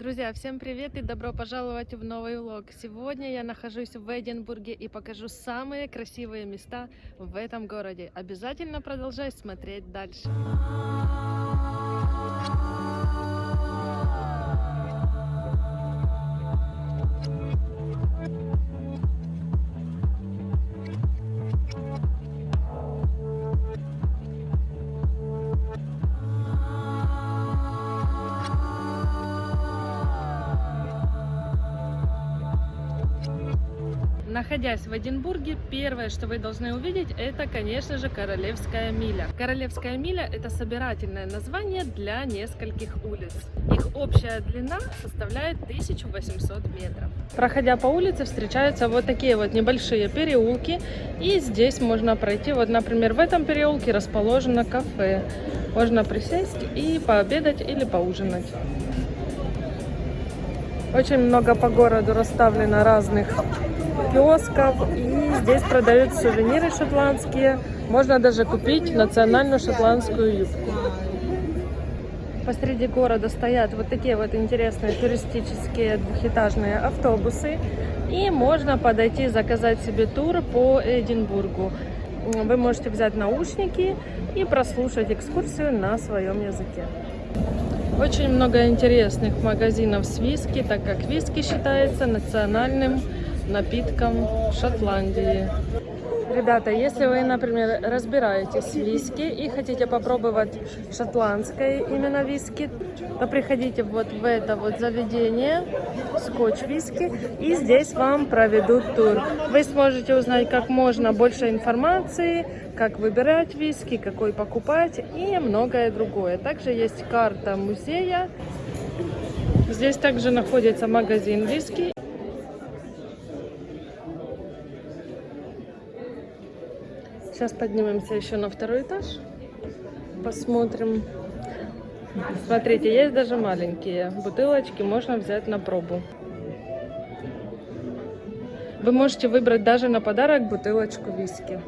Друзья, всем привет и добро пожаловать в новый влог. Сегодня я нахожусь в Эдинбурге и покажу самые красивые места в этом городе. Обязательно продолжай смотреть дальше. Находясь в Эдинбурге, первое, что вы должны увидеть, это, конечно же, Королевская миля. Королевская миля – это собирательное название для нескольких улиц. Их общая длина составляет 1800 метров. Проходя по улице, встречаются вот такие вот небольшие переулки, и здесь можно пройти, вот, например, в этом переулке расположено кафе. Можно присесть и пообедать или поужинать. Очень много по городу расставлено разных киосков. И здесь продают сувениры шотландские. Можно даже купить национальную шотландскую юбку. Посреди города стоят вот такие вот интересные туристические двухэтажные автобусы. И можно подойти заказать себе тур по Эдинбургу. Вы можете взять наушники и прослушать экскурсию на своем языке. Очень много интересных магазинов с виски, так как виски считается национальным напитком Шотландии. Ребята, если вы, например, разбираетесь в виски и хотите попробовать шотландское именно виски, то приходите вот в это вот заведение, скотч виски, и здесь вам проведут тур. Вы сможете узнать как можно больше информации, как выбирать виски, какой покупать и многое другое. Также есть карта музея. Здесь также находится магазин виски. Сейчас поднимемся еще на второй этаж. Посмотрим. Смотрите, есть даже маленькие бутылочки, можно взять на пробу. Вы можете выбрать даже на подарок бутылочку виски.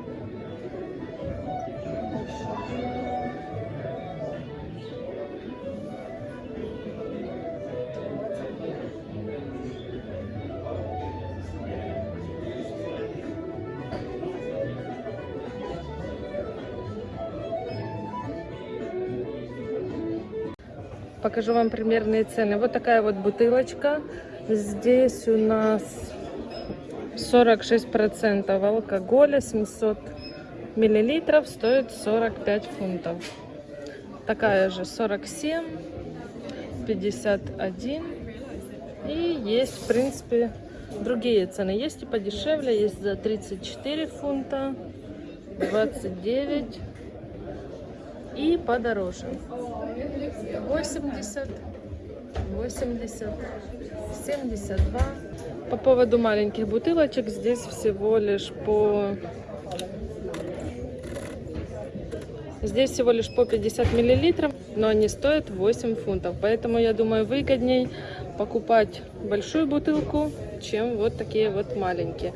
Покажу вам примерные цены. Вот такая вот бутылочка. Здесь у нас 46% алкоголя, 700 миллилитров, стоит 45 фунтов. Такая же 47, 51. И есть, в принципе, другие цены. Есть и подешевле, есть за 34 фунта, 29 и подороже. 80, 80, 72. По поводу маленьких бутылочек, здесь всего лишь по... Здесь всего лишь по 50 миллилитров, но они стоят 8 фунтов. Поэтому, я думаю, выгодней покупать большую бутылку, чем вот такие вот маленькие.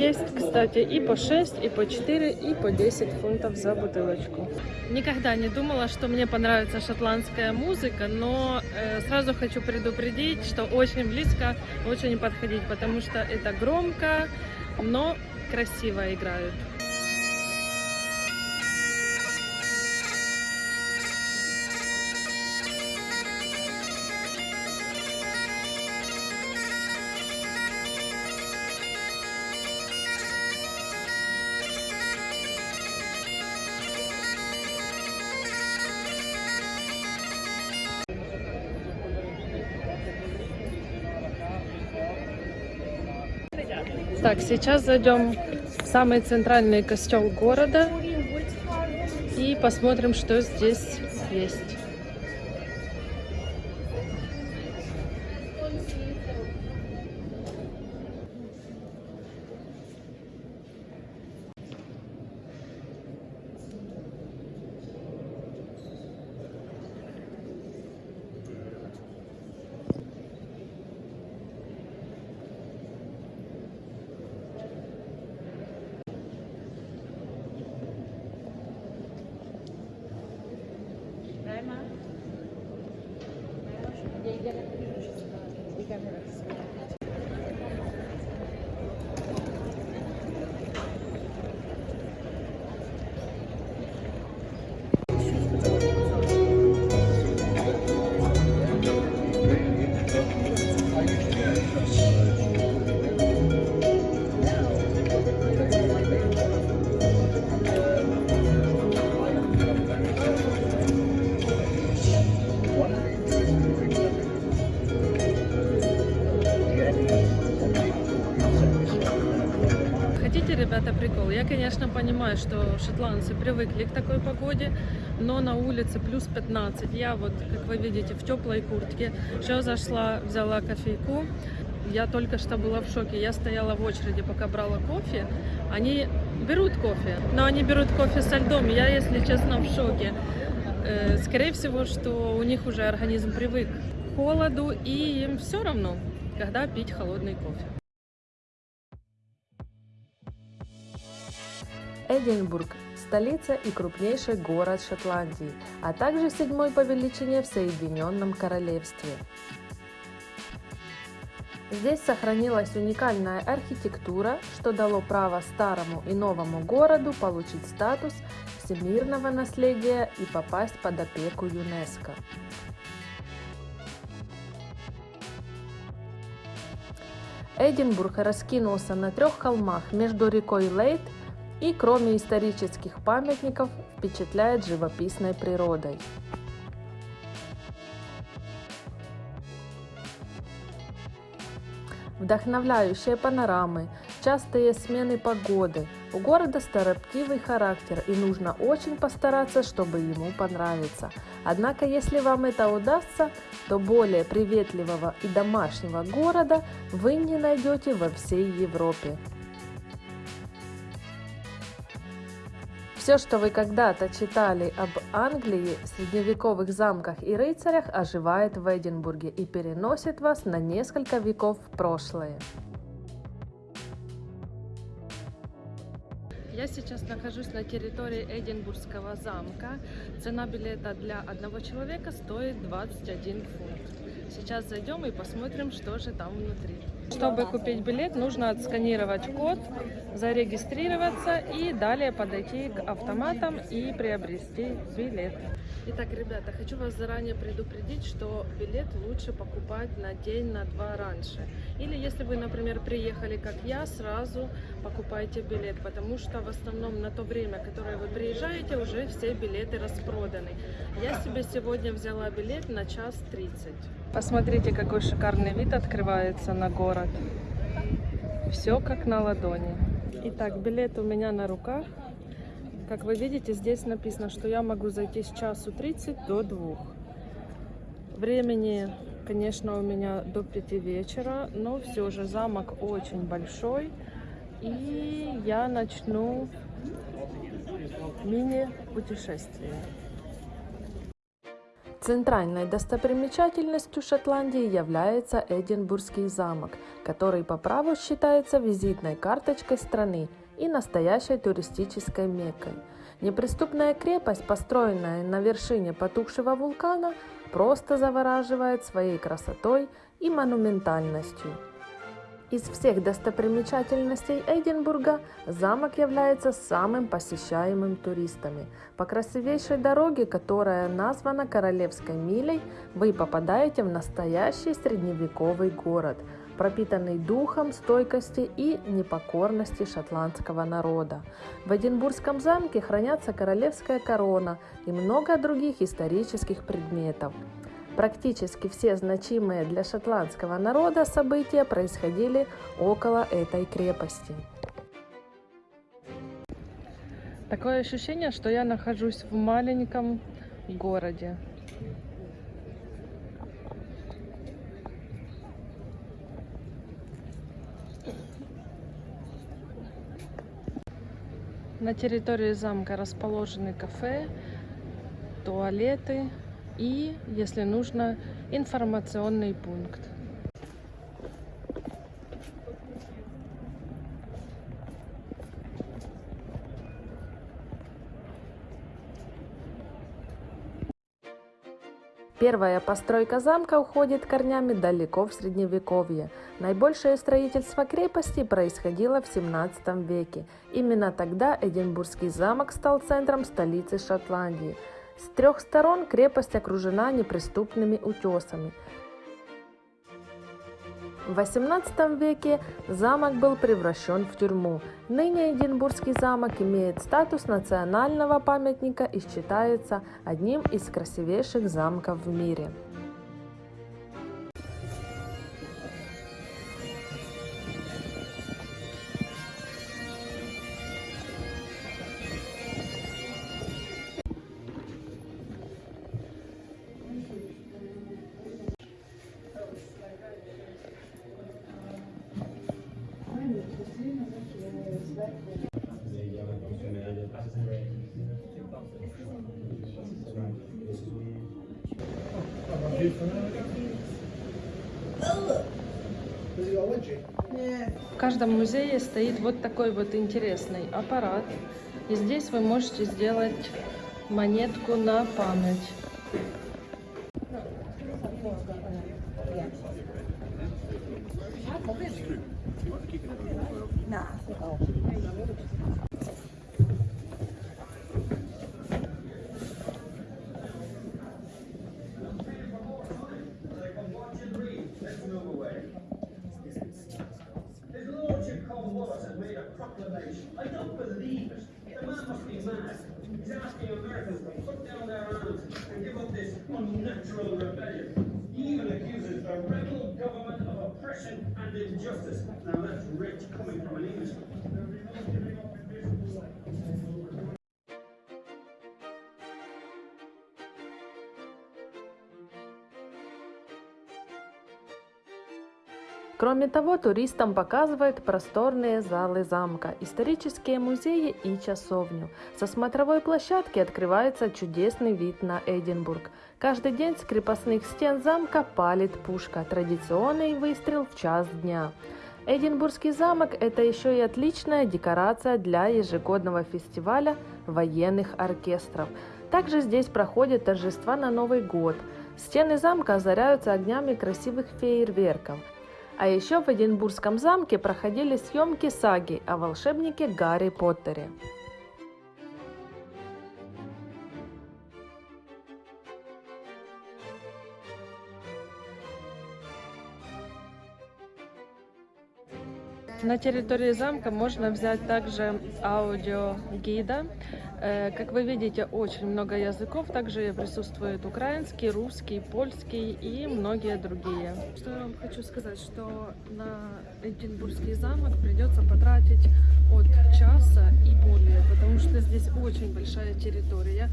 Есть, кстати, и по 6, и по 4, и по 10 фунтов за бутылочку. Никогда не думала, что мне понравится шотландская музыка, но э, сразу хочу предупредить, что очень близко лучше не подходить, потому что это громко, но красиво играют. Так, сейчас зайдем в самый центральный костел города и посмотрим, что здесь есть. Хотите, понимаю, что шотландцы привыкли к такой погоде, но на улице плюс 15. Я вот, как вы видите, в теплой куртке. Сейчас зашла, взяла кофейку. Я только что была в шоке. Я стояла в очереди, пока брала кофе. Они берут кофе, но они берут кофе со льдом. Я, если честно, в шоке. Э, Скорее всего, что у них уже организм привык к холоду, и им все равно, когда пить холодный кофе. Эдинбург – столица и крупнейший город Шотландии, а также седьмой по величине в Соединенном Королевстве. Здесь сохранилась уникальная архитектура, что дало право старому и новому городу получить статус всемирного наследия и попасть под опеку ЮНЕСКО. Эдинбург раскинулся на трех холмах между рекой Лейт и, кроме исторических памятников, впечатляет живописной природой. Вдохновляющие панорамы, частые смены погоды. У города строптивый характер и нужно очень постараться, чтобы ему понравиться. Однако, если вам это удастся, то более приветливого и домашнего города вы не найдете во всей Европе. Все, что вы когда-то читали об Англии, средневековых замках и рыцарях, оживает в Эдинбурге и переносит вас на несколько веков в прошлое. Я сейчас нахожусь на территории Эдинбургского замка. Цена билета для одного человека стоит 21 фунт. Сейчас зайдем и посмотрим, что же там внутри. Чтобы купить билет, нужно отсканировать код, зарегистрироваться и далее подойти к автоматам и приобрести билет. Итак, ребята, хочу вас заранее предупредить, что билет лучше покупать на день, на два раньше. Или если вы, например, приехали, как я, сразу покупайте билет, потому что в основном на то время, которое вы приезжаете, уже все билеты распроданы. Я себе сегодня взяла билет на час 30. Посмотрите, какой шикарный вид открывается на город. Все как на ладони. Итак, билет у меня на руках. Как вы видите, здесь написано, что я могу зайти с часу 30 до 2. Времени, конечно, у меня до 5 вечера, но все же замок очень большой. И я начну мини-путешествие. Центральной достопримечательностью Шотландии является Эдинбургский замок, который по праву считается визитной карточкой страны и настоящей туристической меккой. Неприступная крепость, построенная на вершине потухшего вулкана, просто завораживает своей красотой и монументальностью. Из всех достопримечательностей Эдинбурга замок является самым посещаемым туристами. По красивейшей дороге, которая названа Королевской милей, вы попадаете в настоящий средневековый город, пропитанный духом стойкости и непокорности шотландского народа. В Эдинбургском замке хранятся королевская корона и много других исторических предметов. Практически все значимые для шотландского народа события происходили около этой крепости. Такое ощущение, что я нахожусь в маленьком городе. На территории замка расположены кафе, туалеты и, если нужно, информационный пункт. Первая постройка замка уходит корнями далеко в Средневековье. Наибольшее строительство крепости происходило в 17 веке. Именно тогда Эдинбургский замок стал центром столицы Шотландии. С трех сторон крепость окружена неприступными утесами. В XVIII веке замок был превращен в тюрьму. Ныне Эдинбургский замок имеет статус национального памятника и считается одним из красивейших замков в мире. Каждом музее стоит вот такой вот интересный аппарат. И здесь вы можете сделать монетку на память. I don't believe it. The man must be mad. He's asking Americans to put down their arms and give up this unnatural rebellion. He even accuses the rebel government of oppression and injustice. Now that's rich coming from an Englishman. Кроме того, туристам показывают просторные залы замка, исторические музеи и часовню. Со смотровой площадки открывается чудесный вид на Эдинбург. Каждый день с крепостных стен замка палит пушка, традиционный выстрел в час дня. Эдинбургский замок – это еще и отличная декорация для ежегодного фестиваля военных оркестров. Также здесь проходят торжества на Новый год. Стены замка озаряются огнями красивых фейерверков – а еще в Эдинбургском замке проходили съемки саги о волшебнике Гарри Поттере. На территории замка можно взять также аудиогида. Э, Как вы видите, очень много языков. Также присутствует украинский, русский, польский и многие другие. Что я вам хочу сказать, что на Эдинбургский замок придется потратить от часа и более, потому что здесь очень большая территория,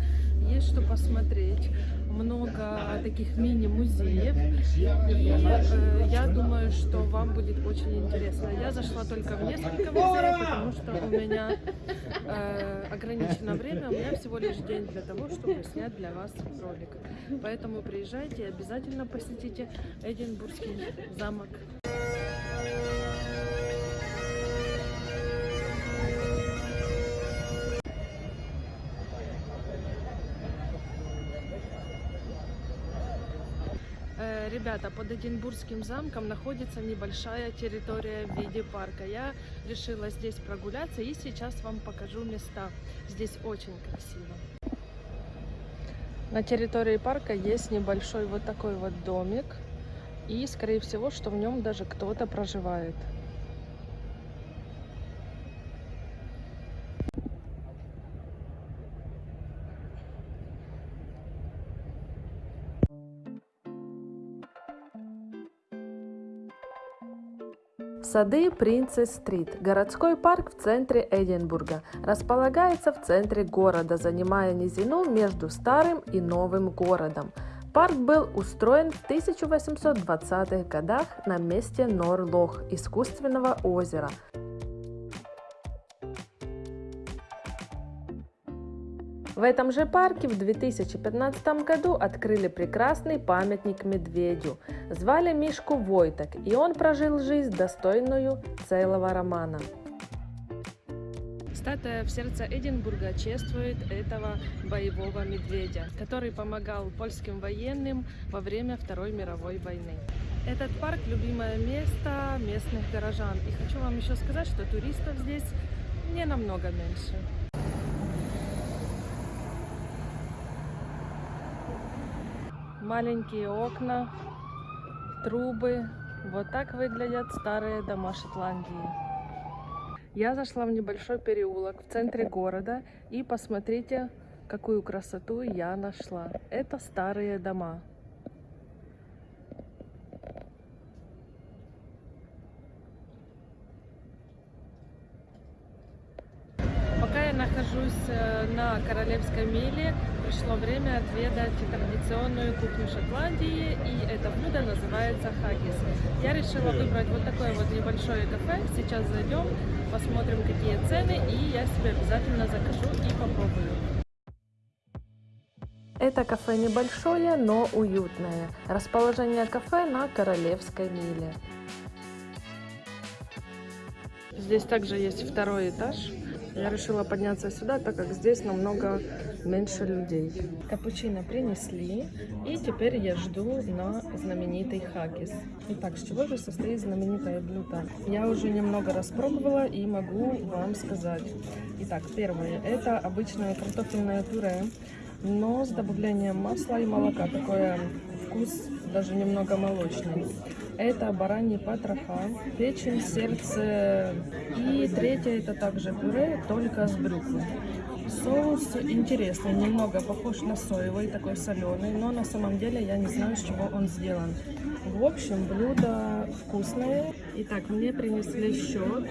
есть что посмотреть, много таких мини-музеев, и э, я думаю, что вам будет очень интересно. Я зашла только в несколько музеев, потому что у меня э, ограничено время, у меня всего лишь день для того, чтобы снять для вас ролик. Поэтому приезжайте и обязательно посетите Эдинбургский замок. Э, Ребята, под Эдинбургским замком находится небольшая территория в виде парка. Я решила здесь прогуляться и сейчас вам покажу места. Здесь очень красиво. На территории парка есть небольшой вот такой вот домик. И, скорее всего, что в нем даже кто-то проживает. Сады Принцесс-стрит. Городской парк в центре Эдинбурга. Располагается в центре города, занимая низину между старым и новым городом. Парк был устроен в 1820-х годах на месте Норлох, искусственного озера. В этом же парке в 2015 году открыли прекрасный памятник медведю. Звали Мишку Войток, и он прожил жизнь достойную целого романа. Статуя в сердце Эдинбурга чествует этого боевого медведя, который помогал польским военным во время Второй мировой войны. Этот парк – любимое место местных горожан. И хочу вам еще сказать, что туристов здесь не намного меньше. Маленькие окна, трубы. Вот так выглядят старые дома Шотландии. Я зашла в небольшой переулок в центре города и посмотрите, какую красоту я нашла. Это старые дома. Пока я нахожусь э, на Королевской миле, пришло время отведать традиционную кухню Шотландии, и это блюдо называется хаггис. Я решила выбрать вот такое вот небольшое кафе. Сейчас зайдем, посмотрим, какие цены, и я себе обязательно закажу и попробую. Это кафе небольшое, но уютное. Расположение кафе на Королевской миле. Здесь также есть второй этаж. Я решила подняться сюда, так как здесь намного меньше людей. Капучино принесли, и теперь я жду на знаменитый хаггис. Итак, с чего же состоит знаменитое блюдо? Я уже немного распробовала и могу вам сказать. Итак, первое, это обычное картофельное пюре, но с добавлением масла и молока. Такой вкус даже немного молочный. Это бараньи потроха, печень, сердце. И третье это также пюре, только с брюквой. Соус интересный, немного похож на соевый, такой соленый, но на самом деле я не знаю, с чего он сделан. В общем, блюдо вкусное. Итак, мне принесли счет.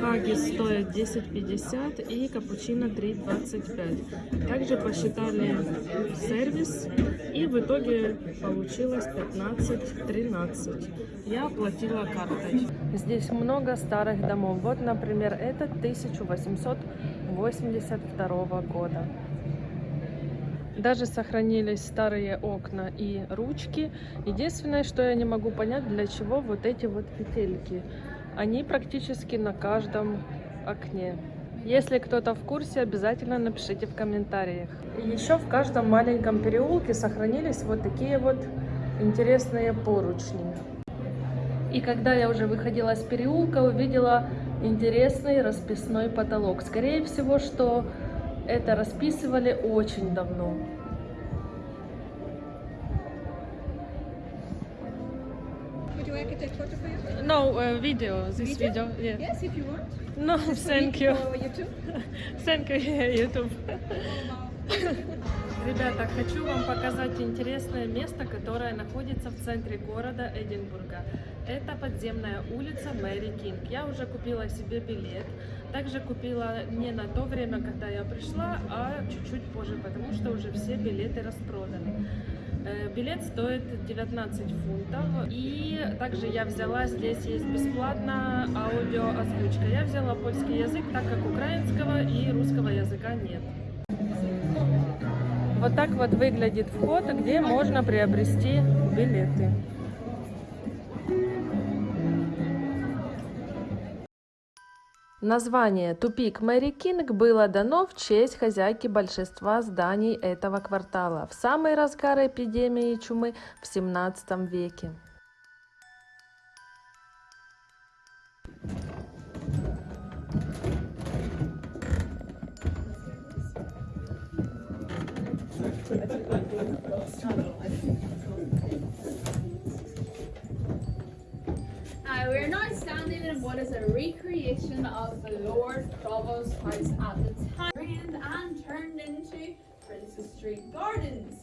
Хаги стоит 10,50 и капучино 3,25. Также посчитали сервис и в итоге получилось 15-13. Я оплатила картой. Здесь много старых домов. Вот, например, этот 1882 года. Даже сохранились старые окна и ручки. Единственное, что я не могу понять, для чего вот эти вот петельки. Они практически на каждом окне. Если кто-то в курсе, обязательно напишите в комментариях. Еще в каждом маленьком переулке сохранились вот такие вот интересные поручни. И когда я уже выходила из переулка, увидела интересный расписной потолок. Скорее всего, что это расписывали очень давно. No, uh, video, this video, yeah. Yes, if you want. No, thank you. For YouTube. Thank you, YouTube. Ребята, хочу вам показать интересное место, которое находится в центре города Эдинбурга. Это подземная улица Мэри Кинг. Я уже купила себе билет. Также купила не на то время, когда я пришла, а чуть-чуть позже, потому что уже все билеты распроданы. Э, Билет стоит 19 фунтов. И также я взяла, здесь есть бесплатно аудиоозвучка. Я взяла польский язык, так как украинского и русского языка нет. Вот так вот выглядит вход, где можно приобрести билеты. Название «Тупик Мэри Кинг» было дано в честь хозяйки большинства зданий этого квартала в самый разгар эпидемии чумы в 17 веке. Uh, we're now standing in what is a recreation of the Lord Provost's house at the time and turned into Princess Street Gardens.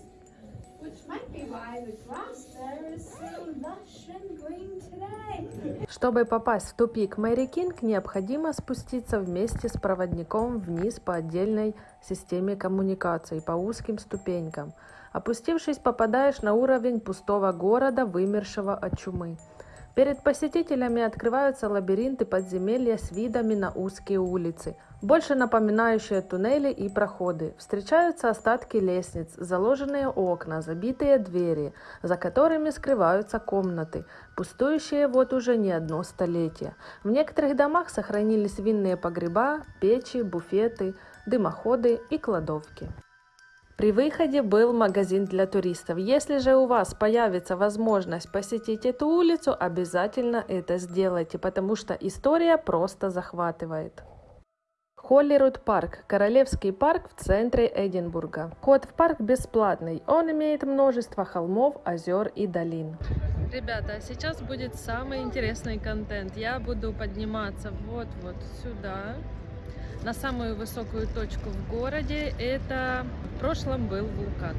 Which might be why the grass there is so lush and green today. Чтобы попасть в тупик Мэри Кинг, необходимо спуститься вместе с проводником вниз по отдельной системе коммуникаций по узким ступенькам. Опустившись, попадаешь на уровень пустого города, вымершего от чумы. Перед посетителями открываются лабиринты подземелья с видами на узкие улицы, больше напоминающие туннели и проходы. Встречаются остатки лестниц, заложенные окна, забитые двери, за которыми скрываются комнаты, пустующие вот уже не одно столетие. В некоторых домах сохранились винные погреба, печи, буфеты, дымоходы и кладовки. При выходе был магазин для туристов. Если же у вас появится возможность посетить эту улицу, обязательно это сделайте, потому что история просто захватывает. Холлируд парк – королевский парк в центре Эдинбурга. Вход в парк бесплатный. Он имеет множество холмов, озер и долин. Ребята, а сейчас будет самый интересный контент. Я буду подниматься вот-вот сюда, на самую высокую точку в городе. Это в прошлом был вулкан.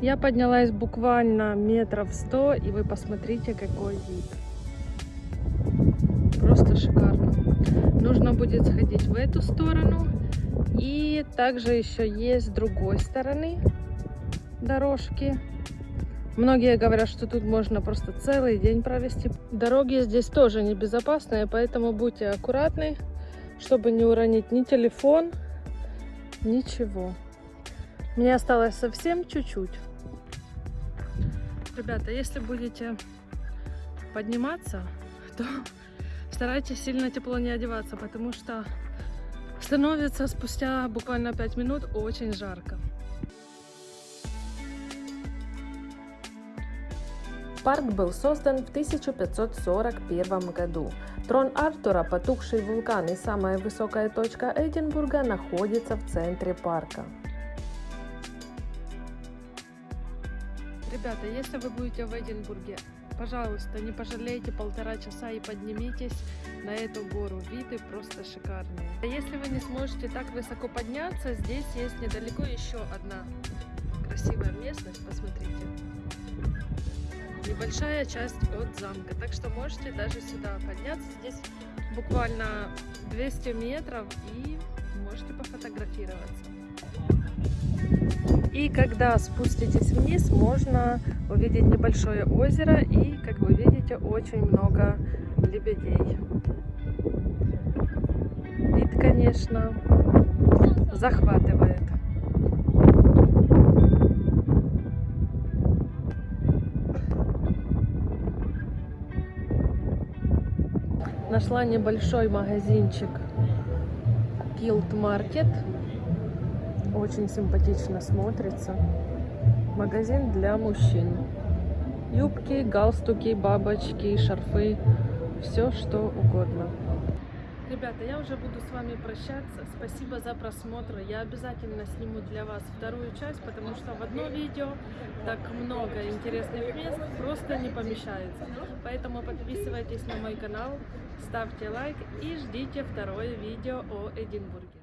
Я поднялась буквально метров сто, и вы посмотрите, какой вид. Просто шикарно. Нужно будет сходить в эту сторону. И также еще есть с другой стороны дорожки. Многие говорят, что тут можно просто целый день провести. Дороги здесь тоже небезопасные, поэтому будьте аккуратны, чтобы не уронить ни телефон, ничего. Мне осталось совсем чуть-чуть. Ребята, если будете подниматься, то старайтесь сильно тепло не одеваться, потому что становится спустя буквально 5 минут очень жарко. Парк был создан в 1541 году. Трон Артура, потухший вулкан и самая высокая точка Эдинбурга находится в центре парка. Ребята, если вы будете в Эдинбурге, пожалуйста, не пожалейте полтора часа и поднимитесь на эту гору. Виды просто шикарные. А Если вы не сможете так высоко подняться, здесь есть недалеко еще одна красивая местность. Посмотрите. Небольшая часть от замка. Так что можете даже сюда подняться. Здесь буквально 200 метров и можете пофотографироваться. И когда спуститесь вниз, можно увидеть небольшое озеро и, как вы видите, очень много лебедей. Вид, конечно, захватывает. Нашла небольшой магазинчик Guild Market. Очень симпатично смотрится. Магазин для мужчин. Юбки, галстуки, бабочки, шарфы. Все, что угодно. Ребята, я уже буду с вами прощаться. Спасибо за просмотр. Я обязательно сниму для вас вторую часть, потому что в одно видео так много интересных мест просто не помещается. Поэтому подписывайтесь на мой канал, ставьте лайк и ждите второе видео о Эдинбурге.